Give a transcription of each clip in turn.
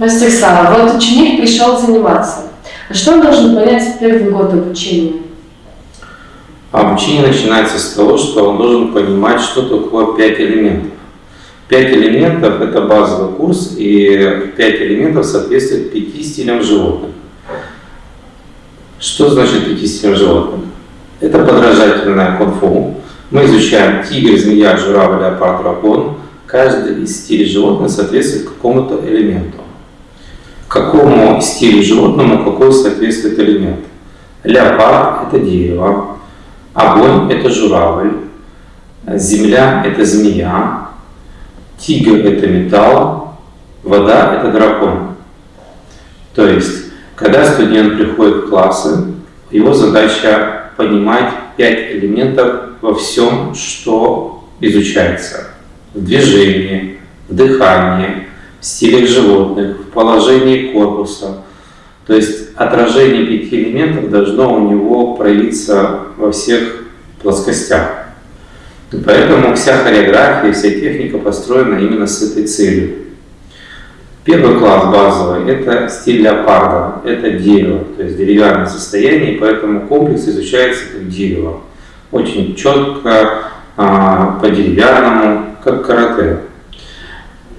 Ростислав, вот ученик пришел заниматься. А что он должен понять в первый год обучения? Обучение начинается с того, что он должен понимать, что такое пять элементов. Пять элементов – это базовый курс, и пять элементов соответствует пяти стилям животных. Что значит пяти стилям животных? Это подражательное кунг-фу. Мы изучаем тигр, змея, журавль, леопард, дракон. Каждый из стилей животных соответствует какому-то элементу. Какому стилю животному какой соответствует элемент? Леопард – это дерево, огонь – это журавль, земля – это змея, тигр – это металл, вода – это дракон. То есть, когда студент приходит в классы, его задача понимать пять элементов во всем, что изучается. В движении, в дыхании, в стилях животных, в положении корпуса. То есть отражение пяти элементов должно у него проявиться во всех плоскостях. И поэтому вся хореография, вся техника построена именно с этой целью. Первый класс базовый – это стиль леопарда, это дерево, то есть деревянное состояние, поэтому комплекс изучается как дерево. Очень четко, а, по-деревянному, как карате.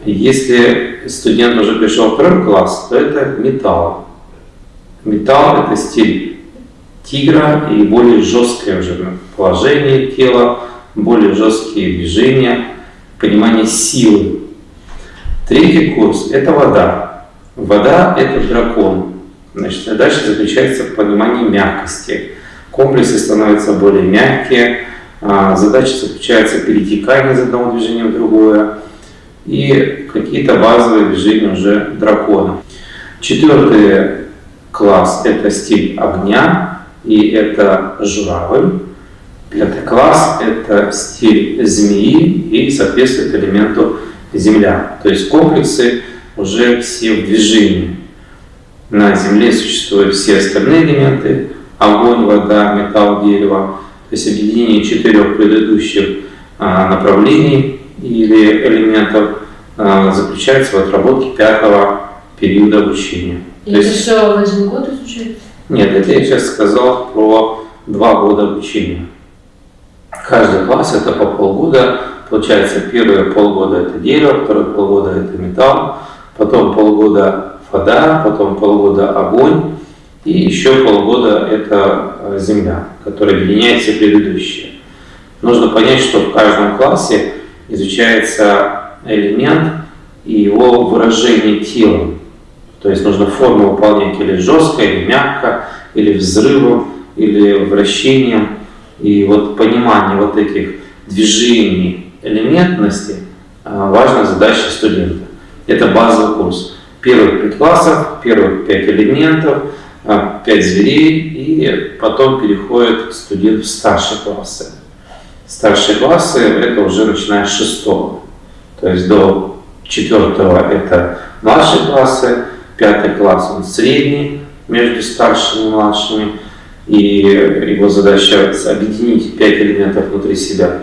Если студент уже пришел в второй класс, то это металл. Металл – это стиль тигра и более жесткое уже положение тела, более жесткие движения, понимание силы. Третий курс – это вода. Вода – это дракон. Значит, задача заключается в понимании мягкости. Комплексы становятся более мягкие, а, задача заключается в перетекании из одного движения в другое и какие-то базовые движения уже дракона. Четвертый класс – это стиль огня, и это журавль. Пятый класс – это стиль змеи и соответствует элементу земля. То есть комплексы уже все в движении. На Земле существуют все остальные элементы – огонь, вода, металл, дерево. То есть объединение четырех предыдущих а, направлений или элементов заключается в отработке пятого периода обучения. И То это есть, все в один год изучается? Нет, это я сейчас сказал про два года обучения. Каждый класс это по полгода. Получается, первые полгода это дерево, второе полгода это металл, потом полгода вода, потом полгода огонь, и еще полгода это э, земля, которая объединяет все предыдущие. Нужно понять, что в каждом классе изучается элемент и его выражение телом. То есть нужно форму выполнять или жестко, или мягко, или взрывом, или вращением. И вот понимание вот этих движений, элементности а, важная задача студента. Это базовый курс. Первых пять классов, первых пять элементов, а, пять зверей, и потом переходит студент в старшие классы. Старшие классы это уже начиная с шестого. То есть до четвертого это младшие классы, пятый класс он средний между старшими и младшими, и его задача объединить пять элементов внутри себя.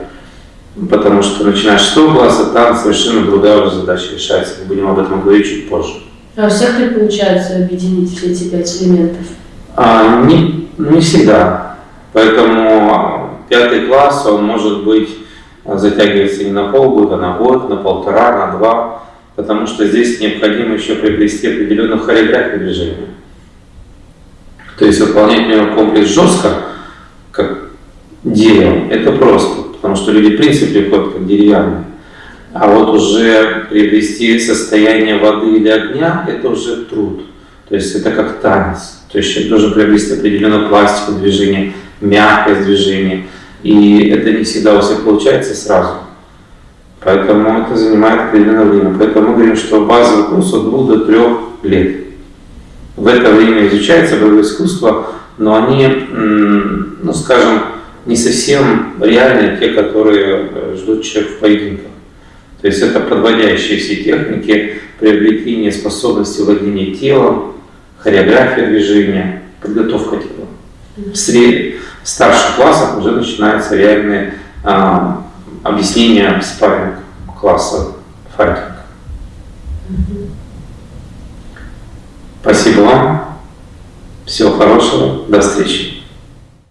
Потому что начиная с шестого класса, там совершенно другая уже задача решается. Мы будем об этом говорить чуть позже. А у всех ли получается объединить все эти пять элементов? А, не, не всегда. Поэтому пятый класс, он может быть затягивается не на полгода, на год, на полтора, на два потому что здесь необходимо еще приобрести определенную хореографию движения. То есть выполнять в комплекс жестко, как дерево, это просто, потому что люди в принципе приходят как деревянные. А вот уже приобрести состояние воды или огня, это уже труд. То есть это как танец. То есть человек должен приобрести определенную пластику движения, мягкость движения. И это не всегда у всех получается сразу. Поэтому это занимает определенное время. Поэтому мы говорим, что базовый курс от 2 до 3 лет. В это время изучается боевое искусство, но они, ну скажем, не совсем реальные, те, которые э, ждут человек в поединках. То есть это подводящие все техники, приобретение способности владения телом, хореография движения, подготовка тела. В, сред... старших классах уже начинаются реальные а, объяснение спарринг класса файтинг. Спасибо вам. Всего хорошего. До встречи.